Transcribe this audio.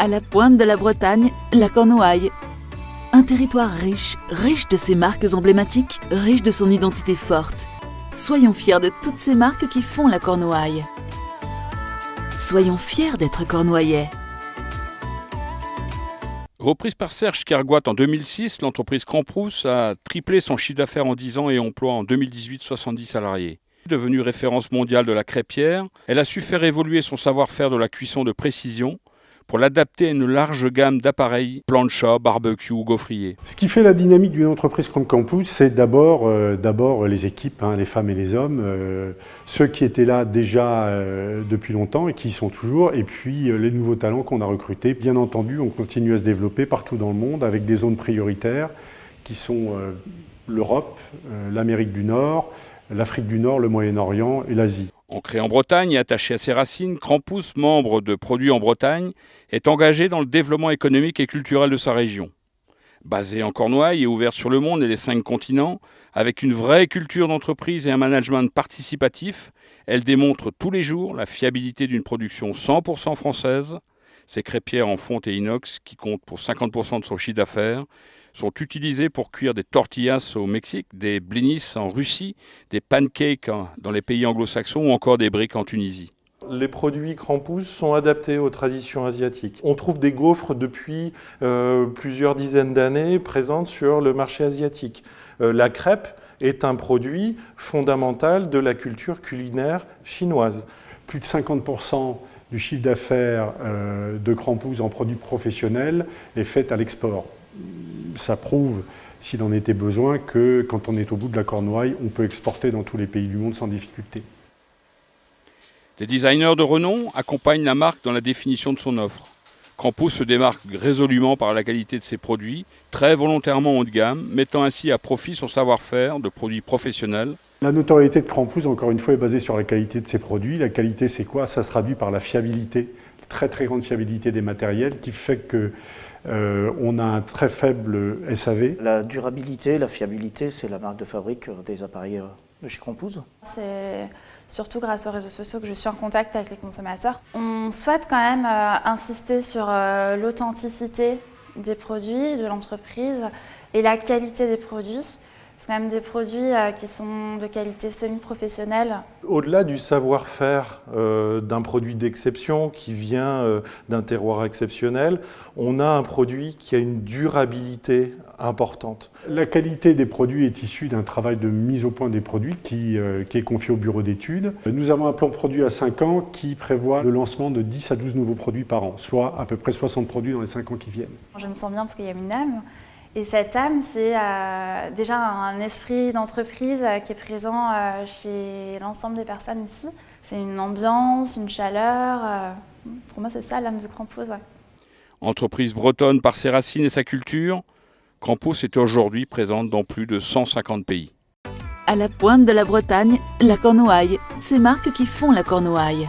À la pointe de la Bretagne, la Cornouaille. Un territoire riche, riche de ses marques emblématiques, riche de son identité forte. Soyons fiers de toutes ces marques qui font la Cornouaille. Soyons fiers d'être cornouaillais. Reprise par Serge Kergoat en 2006, l'entreprise Cramprousse a triplé son chiffre d'affaires en 10 ans et emploie en 2018 70 salariés. Devenue référence mondiale de la crêpière, elle a su faire évoluer son savoir-faire de la cuisson de précision pour l'adapter à une large gamme d'appareils, plancha, barbecue, gaufrier. Ce qui fait la dynamique d'une entreprise comme Campus, c'est d'abord euh, les équipes, hein, les femmes et les hommes, euh, ceux qui étaient là déjà euh, depuis longtemps et qui y sont toujours, et puis les nouveaux talents qu'on a recrutés. Bien entendu, on continue à se développer partout dans le monde avec des zones prioritaires qui sont l'Europe, l'Amérique du Nord, l'Afrique du Nord, le Moyen-Orient et l'Asie. Ancré en Bretagne et attaché à ses racines, Crampus, membre de Produits en Bretagne, est engagé dans le développement économique et culturel de sa région. Basée en Cornouailles et ouverte sur le monde et les cinq continents, avec une vraie culture d'entreprise et un management participatif, elle démontre tous les jours la fiabilité d'une production 100% française. Ses crêpières en fonte et inox, qui comptent pour 50% de son chiffre d'affaires, sont utilisés pour cuire des tortillas au Mexique, des blinis en Russie, des pancakes dans les pays anglo-saxons ou encore des briques en Tunisie. Les produits Crampous sont adaptés aux traditions asiatiques. On trouve des gaufres depuis euh, plusieurs dizaines d'années présentes sur le marché asiatique. Euh, la crêpe est un produit fondamental de la culture culinaire chinoise. Plus de 50% du chiffre d'affaires euh, de Crampous en produits professionnels est fait à l'export ça prouve, s'il en était besoin, que quand on est au bout de la cornouaille, on peut exporter dans tous les pays du monde sans difficulté. Des designers de renom accompagnent la marque dans la définition de son offre. Crampus se démarque résolument par la qualité de ses produits, très volontairement haut de gamme, mettant ainsi à profit son savoir-faire de produits professionnels. La notoriété de Crampus, encore une fois, est basée sur la qualité de ses produits. La qualité, c'est quoi? Ça se traduit par la fiabilité, très très grande fiabilité des matériels, qui fait que euh, on a un très faible SAV. La durabilité, la fiabilité, c'est la marque de fabrique des appareils euh, de chez Crampouze. C'est surtout grâce aux réseaux sociaux que je suis en contact avec les consommateurs. On souhaite quand même euh, insister sur l'authenticité des produits, de l'entreprise et la qualité des produits. C'est quand même des produits euh, qui sont de qualité semi-professionnelle. Au-delà du savoir-faire euh, d'un produit d'exception qui vient euh, d'un terroir exceptionnel, on a un produit qui a une durabilité importante. La qualité des produits est issue d'un travail de mise au point des produits qui, qui est confié au bureau d'études. Nous avons un plan produit à 5 ans qui prévoit le lancement de 10 à 12 nouveaux produits par an, soit à peu près 60 produits dans les 5 ans qui viennent. Je me sens bien parce qu'il y a une âme. Et cette âme, c'est euh, déjà un esprit d'entreprise euh, qui est présent euh, chez l'ensemble des personnes ici. C'est une ambiance, une chaleur. pour moi, c'est ça l'âme de Crampos. Entreprise bretonne par ses racines et sa culture, Crampos est aujourd'hui présente dans plus de 150 pays. À la pointe de la Bretagne, la Cornouaille, ces marques qui font la Cornouaille.